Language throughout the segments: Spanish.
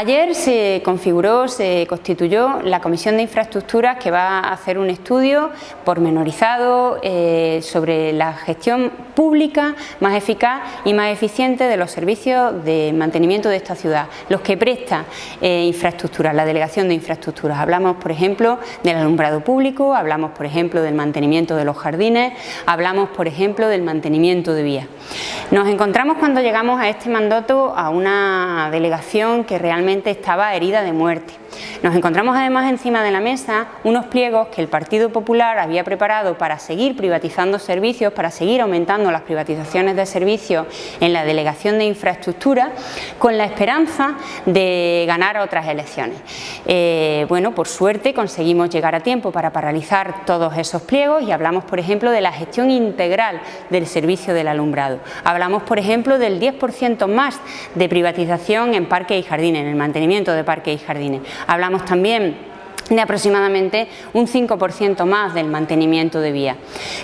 Ayer se configuró, se constituyó la Comisión de Infraestructuras que va a hacer un estudio pormenorizado eh, sobre la gestión pública más eficaz y más eficiente de los servicios de mantenimiento de esta ciudad, los que presta eh, infraestructuras, la Delegación de Infraestructuras. Hablamos, por ejemplo, del alumbrado público, hablamos, por ejemplo, del mantenimiento de los jardines, hablamos, por ejemplo, del mantenimiento de vías. Nos encontramos cuando llegamos a este mandato a una delegación que realmente estaba herida de muerte. Nos encontramos además encima de la mesa unos pliegos que el Partido Popular había preparado para seguir privatizando servicios, para seguir aumentando las privatizaciones de servicios en la Delegación de Infraestructura con la esperanza de ganar otras elecciones. Eh, bueno, por suerte conseguimos llegar a tiempo para paralizar todos esos pliegos y hablamos, por ejemplo, de la gestión integral del servicio del alumbrado. Hablamos, por ejemplo, del 10% más de privatización en parques y jardines, en el mantenimiento de parques y jardines. Hablamos también de aproximadamente un 5% más del mantenimiento de vía.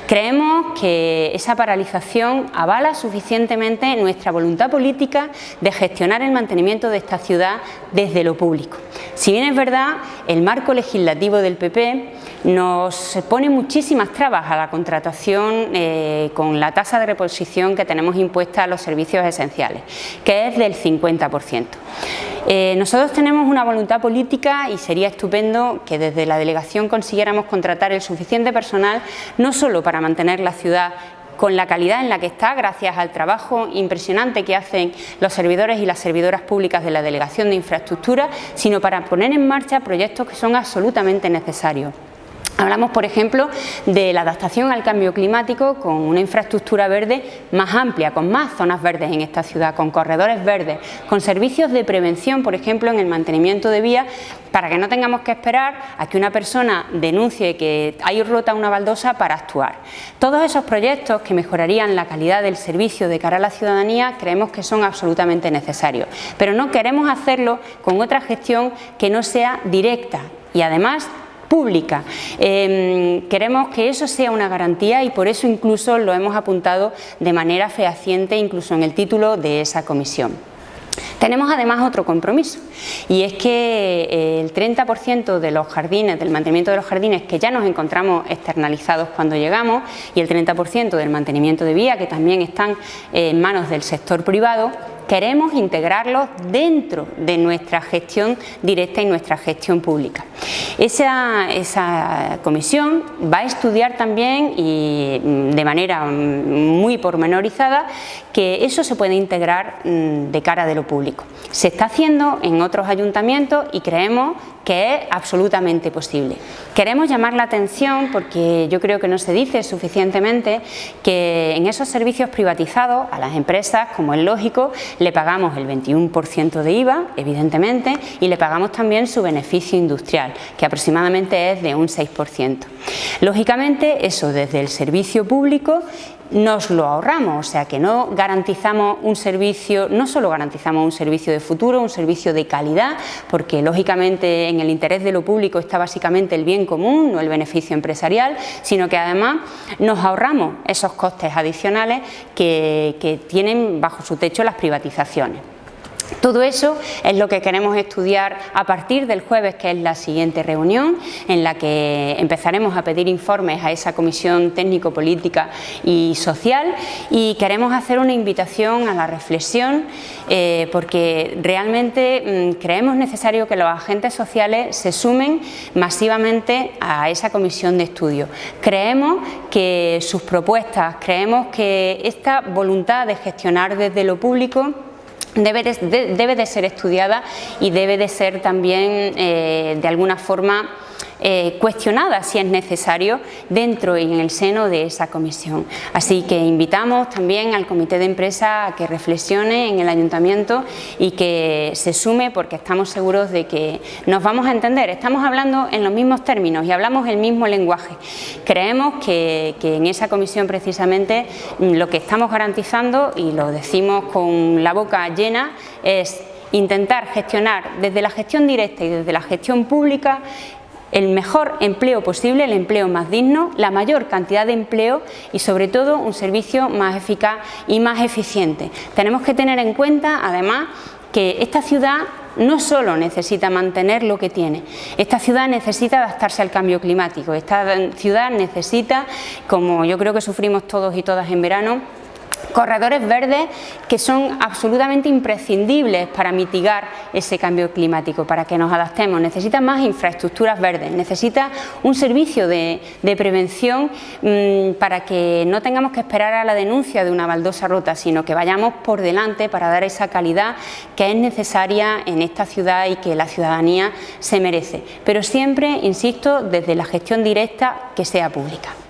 Creemos que esa paralización avala suficientemente nuestra voluntad política de gestionar el mantenimiento de esta ciudad desde lo público. Si bien es verdad, el marco legislativo del PP nos pone muchísimas trabas a la contratación eh, con la tasa de reposición que tenemos impuesta a los servicios esenciales, que es del 50%. Eh, nosotros tenemos una voluntad política y sería estupendo que desde la delegación consiguiéramos contratar el suficiente personal no solo para mantener la ciudad con la calidad en la que está, gracias al trabajo impresionante que hacen los servidores y las servidoras públicas de la Delegación de Infraestructura, sino para poner en marcha proyectos que son absolutamente necesarios. Hablamos, por ejemplo, de la adaptación al cambio climático con una infraestructura verde más amplia, con más zonas verdes en esta ciudad, con corredores verdes, con servicios de prevención, por ejemplo, en el mantenimiento de vías, para que no tengamos que esperar a que una persona denuncie que hay rota una baldosa para actuar. Todos esos proyectos que mejorarían la calidad del servicio de cara a la ciudadanía creemos que son absolutamente necesarios, pero no queremos hacerlo con otra gestión que no sea directa y además pública. Em, queremos que eso sea una garantía y por eso incluso lo hemos apuntado de manera fehaciente incluso en el título de esa comisión. Tenemos además otro compromiso y es que eh, el 30% de los jardines, del mantenimiento de los jardines que ya nos encontramos externalizados cuando llegamos y el 30% del mantenimiento de vía que también están en manos del sector privado, queremos integrarlos dentro de nuestra gestión directa y nuestra gestión pública. Esa, comisión va a estudiar también y mm, de manera mm, muy pormenorizada que eso se puede integrar mm, de cara de lo público. Se está haciendo en otros ayuntamientos y creemos que es absolutamente posible. Queremos llamar la atención porque yo creo que no se dice suficientemente que en esos servicios privatizados a las empresas, como es lógico, le pagamos el 21% de IVA, evidentemente, y le pagamos también su beneficio industrial, que aproximadamente es de un 6%. Lógicamente, eso desde el servicio público nos lo ahorramos, o sea que no garantizamos un servicio, no solo garantizamos un servicio de futuro, un servicio de calidad, porque lógicamente en el interés de lo público está básicamente el bien común, no el beneficio empresarial, sino que además nos ahorramos esos costes adicionales que, que tienen bajo su techo las privatizaciones. Todo eso es lo que queremos estudiar a partir del jueves, que es la siguiente reunión, en la que empezaremos a pedir informes a esa comisión técnico-política y social y queremos hacer una invitación a la reflexión eh, porque realmente mm, creemos necesario que los agentes sociales se sumen masivamente a esa comisión de estudio. Creemos que sus propuestas, creemos que esta voluntad de gestionar desde lo público debe de, debe de ser estudiada y debe de ser también eh, de alguna forma eh, cuestionada si es necesario dentro y en el seno de esa comisión. Así que invitamos también al comité de empresa a que reflexione en el ayuntamiento y que se sume porque estamos seguros de que nos vamos a entender. Estamos hablando en los mismos términos y hablamos el mismo lenguaje. Creemos que, que en esa comisión precisamente lo que estamos garantizando y lo decimos con la boca llena es intentar gestionar desde la gestión directa y desde la gestión pública el mejor empleo posible, el empleo más digno, la mayor cantidad de empleo y sobre todo un servicio más eficaz y más eficiente. Tenemos que tener en cuenta además que esta ciudad no solo necesita mantener lo que tiene, esta ciudad necesita adaptarse al cambio climático, esta ciudad necesita, como yo creo que sufrimos todos y todas en verano, corredores verdes que son absolutamente imprescindibles para mitigar ese cambio climático, para que nos adaptemos. Necesita más infraestructuras verdes, necesita un servicio de, prevención mm, para que no tengamos que esperar a la denuncia de una baldosa rota, sino que vayamos por delante para dar esa calidad que es necesaria en esta ciudad y que la ciudadanía se merece. Pero siempre, insisto, desde la gestión directa que sea pública.